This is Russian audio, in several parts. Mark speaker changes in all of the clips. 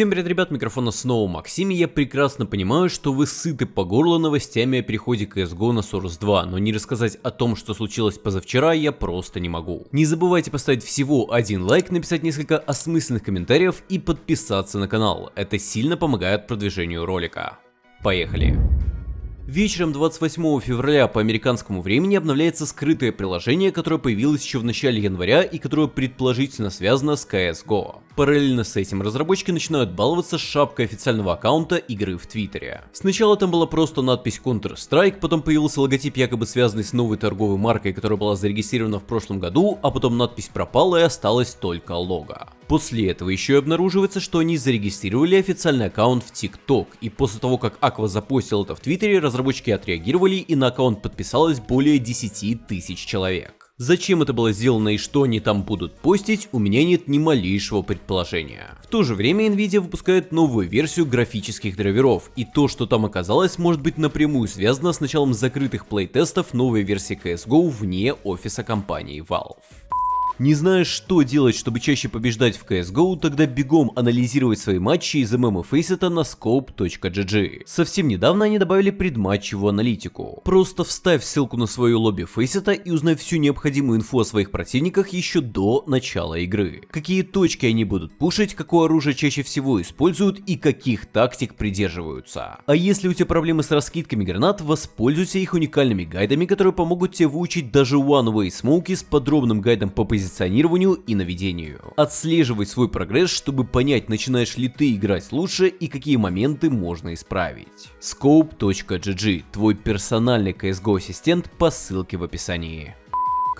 Speaker 1: Всем привет, ребят, микрофона снова Максим, и я прекрасно понимаю, что вы сыты по горло новостями о переходе CSGO на Source 2, но не рассказать о том, что случилось позавчера, я просто не могу. Не забывайте поставить всего один лайк, написать несколько осмысленных комментариев и подписаться на канал, это сильно помогает продвижению ролика. Поехали! Вечером 28 февраля по американскому времени обновляется скрытое приложение, которое появилось еще в начале января и которое предположительно связано с CSGO. Параллельно с этим разработчики начинают баловаться с шапкой официального аккаунта игры в Твиттере. Сначала там была просто надпись Counter-Strike, потом появился логотип якобы связанный с новой торговой маркой, которая была зарегистрирована в прошлом году, а потом надпись пропала и осталось только лого. После этого еще и обнаруживается, что они зарегистрировали официальный аккаунт в TikTok, и после того, как Aqua запостил это в Твиттере, разработчики отреагировали и на аккаунт подписалось более 10 тысяч человек. Зачем это было сделано и что они там будут постить, у меня нет ни малейшего предположения. В то же время Nvidia выпускает новую версию графических драйверов, и то, что там оказалось, может быть напрямую связано с началом закрытых плейтестов новой версии CSGO вне офиса компании Valve. Не знаешь, что делать, чтобы чаще побеждать в CSGO, тогда бегом анализировать свои матчи из ММ Faceit на scope.gg. Совсем недавно они добавили предматчевую аналитику. Просто вставь ссылку на свою лобби Faceit и узнай всю необходимую инфу о своих противниках еще до начала игры. Какие точки они будут пушить, какое оружие чаще всего используют и каких тактик придерживаются. А если у тебя проблемы с раскидками гранат, воспользуйся их уникальными гайдами, которые помогут тебе выучить даже One Way Smoke с подробным гайдом по позиционированию позиционированию и наведению. Отслеживай свой прогресс, чтобы понять, начинаешь ли ты играть лучше и какие моменты можно исправить. Scope.gg – твой персональный CSGO ассистент по ссылке в описании.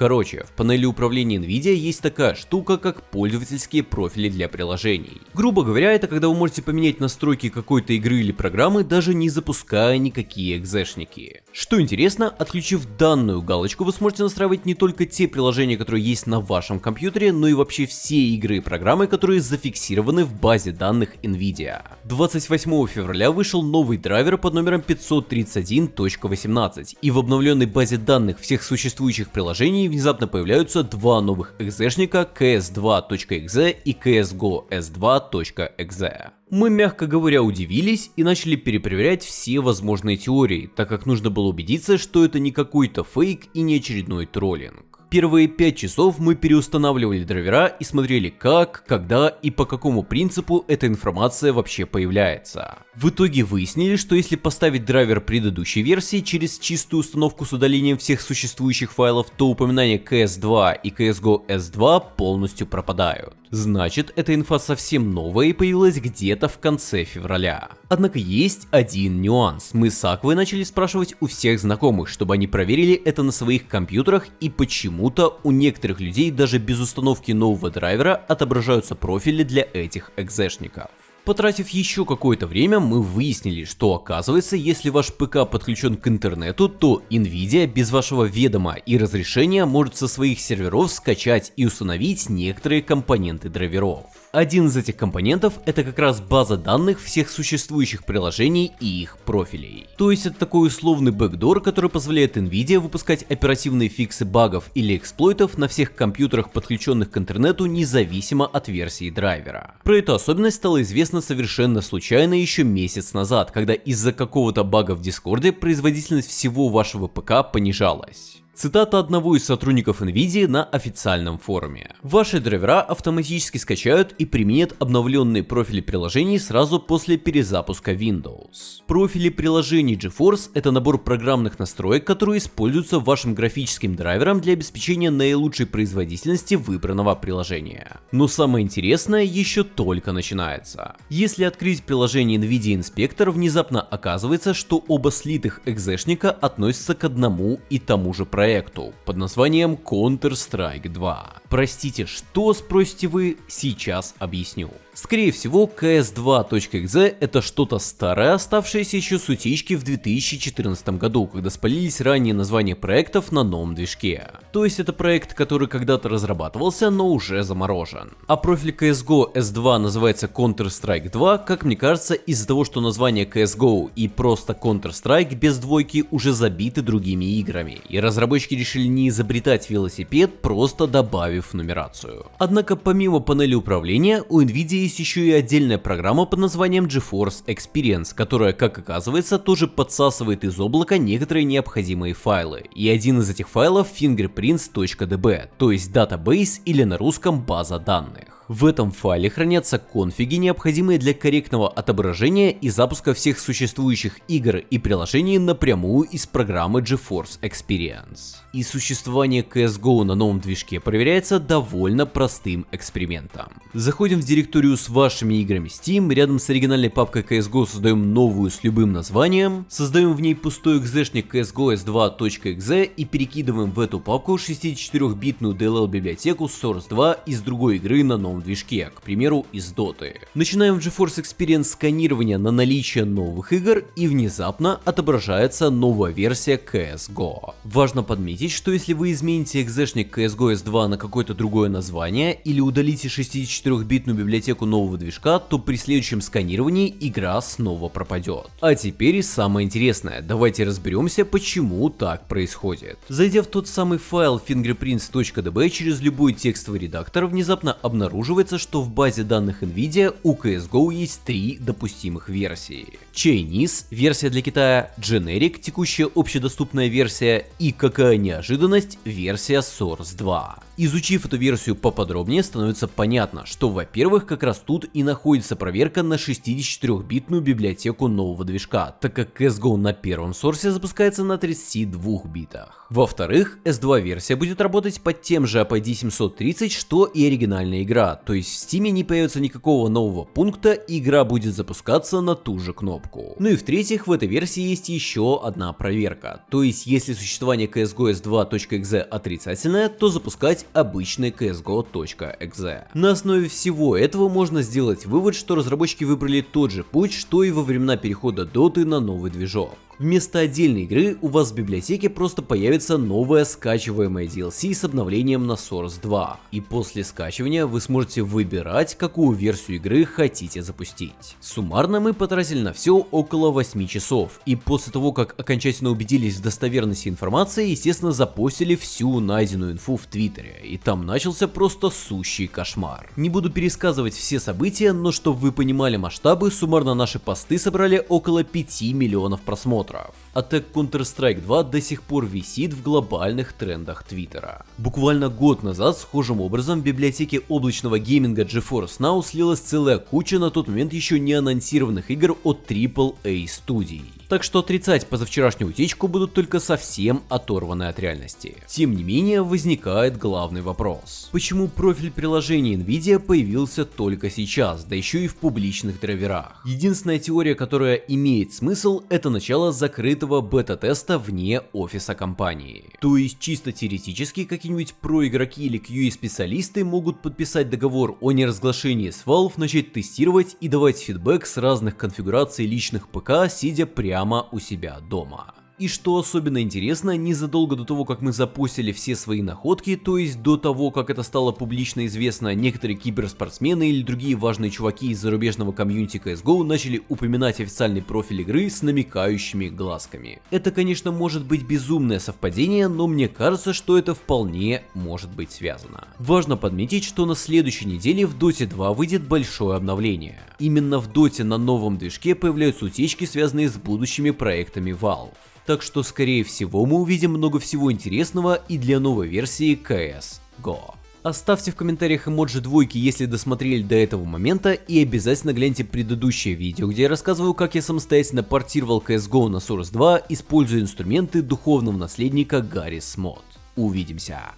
Speaker 1: Короче, в панели управления NVIDIA есть такая штука, как пользовательские профили для приложений. Грубо говоря, это когда вы можете поменять настройки какой-то игры или программы, даже не запуская никакие экзешники. Что интересно, отключив данную галочку, вы сможете настраивать не только те приложения, которые есть на вашем компьютере, но и вообще все игры и программы, которые зафиксированы в базе данных NVIDIA. 28 февраля вышел новый драйвер под номером 531.18, и в обновленной базе данных всех существующих приложений внезапно появляются два новых экзешника ks2.exe и csgo s2.exe. Мы, мягко говоря, удивились и начали перепроверять все возможные теории, так как нужно было убедиться, что это не какой-то фейк и не очередной троллинг. Первые 5 часов мы переустанавливали драйвера и смотрели как, когда и по какому принципу эта информация вообще появляется. В итоге выяснили, что если поставить драйвер предыдущей версии через чистую установку с удалением всех существующих файлов, то упоминания CS2 и CSGO S2 полностью пропадают. Значит, эта инфа совсем новая и появилась где-то в конце февраля. Однако есть один нюанс. Мы с Аквой начали спрашивать у всех знакомых, чтобы они проверили это на своих компьютерах и почему-то у некоторых людей даже без установки нового драйвера отображаются профили для этих экзешников. Потратив еще какое-то время, мы выяснили, что оказывается, если ваш ПК подключен к интернету, то Nvidia без вашего ведома и разрешения может со своих серверов скачать и установить некоторые компоненты драйверов. Один из этих компонентов это как раз база данных всех существующих приложений и их профилей. То есть это такой условный бэкдор, который позволяет Nvidia выпускать оперативные фиксы багов или эксплойтов на всех компьютерах, подключенных к интернету, независимо от версии драйвера. Про эту особенность стало известно совершенно случайно еще месяц назад, когда из-за какого-то бага в Дискорде производительность всего вашего ПК понижалась. Цитата одного из сотрудников NVIDIA на официальном форуме. Ваши драйвера автоматически скачают и применят обновленные профили приложений сразу после перезапуска Windows. Профили приложений GeForce это набор программных настроек, которые используются вашим графическим драйвером для обеспечения наилучшей производительности выбранного приложения. Но самое интересное еще только начинается. Если открыть приложение NVIDIA Inspector, внезапно оказывается, что оба слитых экзешника относятся к одному и тому же проекту проекту под названием Counter-Strike 2. Простите, что спросите вы, сейчас объясню. Скорее всего, CS2.exe это что-то старое, оставшееся еще с утечки в 2014 году, когда спалились ранние названия проектов на новом движке. То есть это проект, который когда-то разрабатывался, но уже заморожен. А профиль CSGO S2 называется Counter-Strike 2, как мне кажется, из-за того, что название CSGO и просто Counter-Strike без двойки уже забиты другими играми, и разработчики разработчики решили не изобретать велосипед, просто добавив нумерацию. Однако помимо панели управления, у Nvidia есть еще и отдельная программа под названием GeForce Experience, которая, как оказывается, тоже подсасывает из облака некоторые необходимые файлы. И один из этих файлов fingerprints.db, то есть database или на русском база данных. В этом файле хранятся конфиги, необходимые для корректного отображения и запуска всех существующих игр и приложений напрямую из программы GeForce Experience. И существование CSGO на новом движке проверяется довольно простым экспериментом. Заходим в директорию с вашими играми Steam, рядом с оригинальной папкой CSGO создаем новую с любым названием, создаем в ней пустой экзешник CSGO s2.exe и перекидываем в эту папку 64-битную DLL библиотеку Source 2 из другой игры на новом движке, к примеру из Dota. Начинаем в GeForce Experience сканирование на наличие новых игр и внезапно отображается новая версия CSGO. Важно подметить, что если вы измените экзешник CSGO S2 на какое-то другое название или удалите 64-битную библиотеку нового движка, то при следующем сканировании игра снова пропадет. А теперь самое интересное, давайте разберемся почему так происходит. Зайдя в тот самый файл fingerprints.db через любой текстовый редактор, внезапно обнаружим обнаруживается, что в базе данных NVIDIA у CSGO есть три допустимых версии. Chinese, версия для Китая, Generic, текущая общедоступная версия и, какая неожиданность, версия Source 2. Изучив эту версию поподробнее, становится понятно, что во-первых, как раз тут и находится проверка на 64-битную библиотеку нового движка, так как CSGO на первом сорсе запускается на 32 битах. Во-вторых, S2 версия будет работать под тем же APD 730, что и оригинальная игра, то есть в Steam не появится никакого нового пункта, игра будет запускаться на ту же кнопку. Ну и в-третьих, в этой версии есть еще одна проверка, то есть если существование CSGO S2.exe отрицательное, то запускать обычный CSGO.exe. На основе всего этого можно сделать вывод, что разработчики выбрали тот же путь, что и во времена перехода Dota на новый движок. Вместо отдельной игры у вас в библиотеке просто появится новая скачиваемая DLC с обновлением на Source 2. И после скачивания вы сможете выбирать, какую версию игры хотите запустить. Суммарно мы потратили на все около 8 часов. И после того, как окончательно убедились в достоверности информации, естественно запостили всю найденную инфу в Твиттере. И там начался просто сущий кошмар. Не буду пересказывать все события, но чтобы вы понимали масштабы, суммарно наши посты собрали около 5 миллионов просмотров Drive. Атак Counter-Strike 2 до сих пор висит в глобальных трендах Твиттера. Буквально год назад схожим образом в библиотеке облачного гейминга GeForce Now слилась целая куча на тот момент еще не анонсированных игр от AAA студий так что отрицать позавчерашнюю утечку будут только совсем оторваны от реальности. Тем не менее, возникает главный вопрос. Почему профиль приложения NVIDIA появился только сейчас, да еще и в публичных драйверах? Единственная теория, которая имеет смысл, это начало закрытого бета-теста вне офиса компании. То есть чисто теоретически какие-нибудь проигроки или QA-специалисты могут подписать договор о неразглашении с Valve, начать тестировать и давать фидбэк с разных конфигураций личных ПК, сидя прямо у себя дома. И что особенно интересно, незадолго до того, как мы запустили все свои находки, то есть до того, как это стало публично известно, некоторые киберспортсмены или другие важные чуваки из зарубежного комьюнити CSGO начали упоминать официальный профиль игры с намекающими глазками. Это, конечно, может быть безумное совпадение, но мне кажется, что это вполне может быть связано. Важно подметить, что на следующей неделе в Dota 2 выйдет большое обновление. Именно в Dota на новом движке появляются утечки, связанные с будущими проектами Valve так что скорее всего мы увидим много всего интересного и для новой версии CS GO. Оставьте в комментариях эмоджи двойки, если досмотрели до этого момента, и обязательно гляньте предыдущее видео, где я рассказываю, как я самостоятельно портировал CSGO на Source 2, используя инструменты духовного наследника Гаррис Мод. Увидимся!